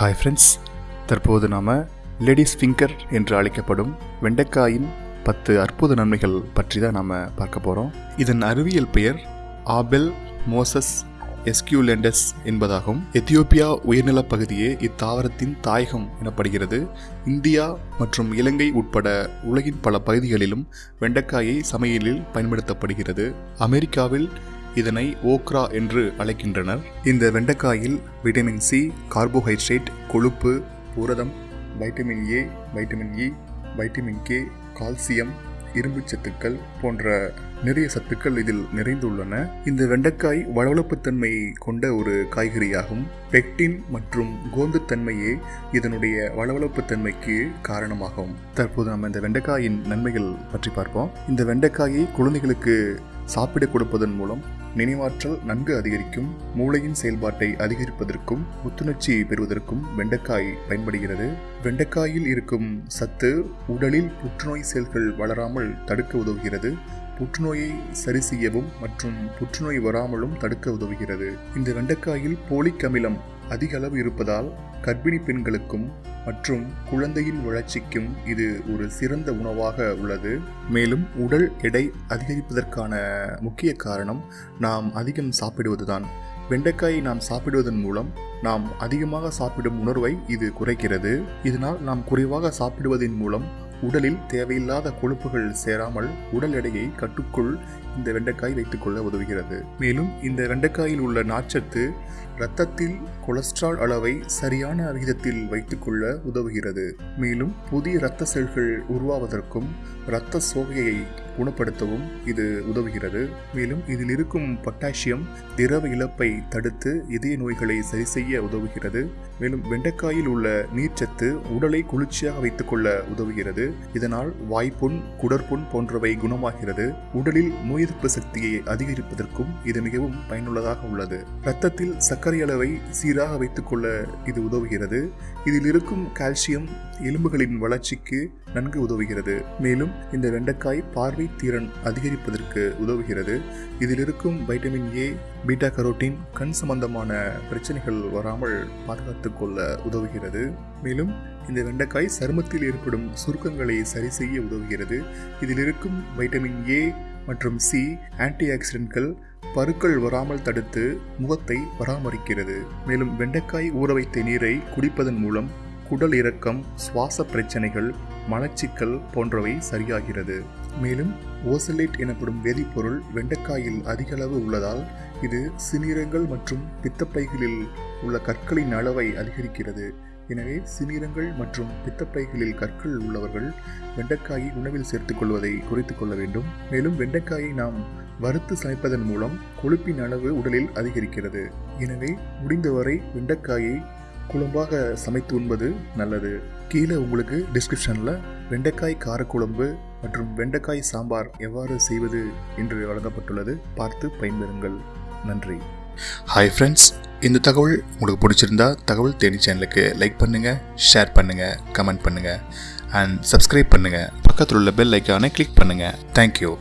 Hi friends தற்போது நாம் ladies finger என்று அழைக்கப்படும் வெண்டைக்காயின் பத்து அற்புத நன்மைகள் பற்றி தான் நாம் பார்க்க போகிறோம் இதன் அறிவியல் பெயர் ஆபெல் மோசஸ் எஸ்கியூலெண்டஸ் என்பதாகும். எத்தியோப்பியா உயர்நிலப் பகுதியே இத்தாவரத்தின் தாயகம் எனப்படுகிறது. இந்தியா மற்றும் இலங்கை உட்பட உலகின் பல பகுதிகளிலும் வெண்டைக்காயை சமையலில் பயன்படுத்தப்படுகிறது. அமெரிக்காவில் இதனை ஓக்ரா என்று அழைக்கின்றனர். இந்த வெண்டைக்காயில் விட்டமின் சி கார்போஹைட்ரேட் கொழுப்பு புரதம் vitamin A vitamin E vitamin K calcium இரும்புச் சத்துக்கள் போன்ற நிறைய சத்துக்கள் இதில் நிறைந்துள்ளன. இந்த வெண்டைக்காய் வளவளப்புத்தன்மையை கொண்ட ஒரு காய்கறியாகும். பெக்டின் மற்றும் கோந்துத்தன்மையே இதனுடைய வளவளப்புத்தன்மைக்கு காரணமாகும். தற்போது நம்ம இந்த வெண்டைக்காயின் நன்மைகள் பற்றி பார்ப்போம். இந்த வெண்டைக்காயை குழந்தைகளுக்கு சாப்பிட கொடுப்பதன் மூலம் நினைவாற்றல் நன்கு அதிகரிக்கும் மூளையின் செயல்பாட்டை அதிகரிப்பதற்கும் புத்துணர்ச்சியை பெறுவதற்கும் வெண்டைக்காய் பயன்படுகிறது. வெண்டைக்காயில் இருக்கும் சத்து உடலில் புற்றுநோய் செல்கள் வளராமல் தடுக்க உதவுகிறது. புற்றுநோயை சரி செய்யவும் மற்றும் புற்றுநோய் வராமலும் தடுக்க உதவுகிறது. இந்த வெண்டைக்காயில் போலிக் அமிலம் அதிக அளவு இருப்பதால் கர்ப்பிணி பெண்களுக்கும் மற்றும் குழந்தையின் வளர்ச்சிக்கும் இது ஒரு சிறந்த உணவாக உள்ளது. மேலும் உடல் எடை அதிகரிப்பதற்கான முக்கிய காரணம் நாம் அதிகம் சாப்பிடுவதுதான். வெண்டைக்காயை நாம் சாப்பிடுவதன் மூலம் நாம் அதிகமாக சாப்பிடும் உணர்வை இது குறைக்கிறது. இதனால் நாம் குறைவாக சாப்பிடுவதன் மூலம் உடலில் தேவையில்லாத கொழுப்புகள் சேராமல் உடல் எடையை கட்டுக்குள் இந்த வெண்டைக்காய் வைத்துக்கொள்ள உதவுகிறது. மேலும் இந்த வெண்டைக்காயில் உள்ள நார்ச்சத்து இரத்தத்தில் கொலஸ்ட்ரால் அளவை சரியான விகிதத்தில் வைத்துக்கொள்ள உதவுகிறது. மேலும் புதிய இரத்த செல்கள் உருவாவதற்கும் இரத்த சோகையை குணப்படுத்தவும் இது உதவுகிறது. மேலும் இதில் இருக்கும் பொட்டாசியம் திரவ இழப்பை தடுத்து இதய நோய்களை சரி செய்ய உதவுகிறது. மேலும் வெண்டைக்காயில் உள்ள நீர்ச்சத்து உடலை குளிர்ச்சியாக வைத்துக்கொள்ள உதவுகிறது. இதனால் வாய்ப்புண் குடற்புண் போன்றவை குணமாகிறது. உடலில் நோய் எதிர்ப்பு சக்தியை அதிகரிப்பதற்கும் இது மிகவும் பயனுள்ளதாக உள்ளது. இரத்தத்தில் சர்க்கரை அளவை சீராக வைத்துக்கொள்ள இது உதவுகிறது. இதில் இருக்கும் கால்சியம் எலும்புகளின் வளர்ச்சிக்கு நன்கு உதவுகிறது. மேலும் இந்த வெண்டைக்காய் பார்வை திறன் அதிகரிப்பதற்கு உதவுகிறது. இதில் இருக்கும் வைட்டமின் ஏ பீட்டா கரோட்டின் கண் சம்பந்தமான பிரச்சனைகள் வராமல் பாதுகாத்துக் கொள்ள உதவுகிறது. மேலும் இந்த வெண்டைக்காய் சருமத்தில் ஏற்படும் சுருக்கங்களை சரி செய்ய உதவுகிறது. இதில் இருக்கும் வைட்டமின் ஏ மற்றும் சி ஆன்டி ஆக்சிடென்ட்கள் பருக்கள் வராமல் தடுத்து முகத்தை பராமரிக்கிறது. மேலும் வெண்டைக்காய் ஊற வைத்த நீரை குடிப்பதன் மூலம் குடல் இறக்கம் சுவாச பிரச்சனைகள் மலச்சிக்கல் போன்றவை சரியாகிறது. மேலும் ஓசலேட் எனப்படும் வேதிப்பொருள் வெண்டைக்காயில் அதிக அளவு உள்ளதால் இது சிநீரங்கள் மற்றும் பித்தப்பைகளில் உள்ள கற்களின் அளவை அதிகரிக்கிறது. எனவே சிறுநீரங்கள் மற்றும் பித்தப்பைகளில் கற்கள் உள்ளவர்கள் வெண்டைக்காயை உணவில் சேர்த்துக் கொள்வதை குறைத்துக் கொள்ள வேண்டும். மேலும் வெண்டைக்காயை நாம் வறுத்து சமைப்பதன் மூலம் கொழுப்பின் அளவு உடலில் அதிகரிக்கிறது. எனவே முடிந்தவரை வெண்டைக்காயை குழம்பாக சமைத்து உண்பது நல்லது. கீழே உங்களுக்கு டிஸ்கிரிப்ஷனில் வெண்டைக்காய் காரக்குழம்பு மற்றும் வெண்டைக்காய் சாம்பார் எவ்வாறு செய்வது என்று வழங்கப்பட்டுள்ளது பார்த்து பயன்பெறுங்கள். நன்றி. ஹாய் ஃப்ரெண்ட்ஸ் இந்த தகவல் உங்களுக்கு பிடிச்சிருந்தா தகவல் தேனி சேனலுக்கு லைக் பண்ணுங்கள் ஷேர் பண்ணுங்கள் கமெண்ட் பண்ணுங்கள் அண்ட் சப்ஸ்கிரைப் பண்ணுங்கள் பக்கத்தில் உள்ள பெல் ஐக்கானை கிளிக் பண்ணுங்கள் தேங்க்யூ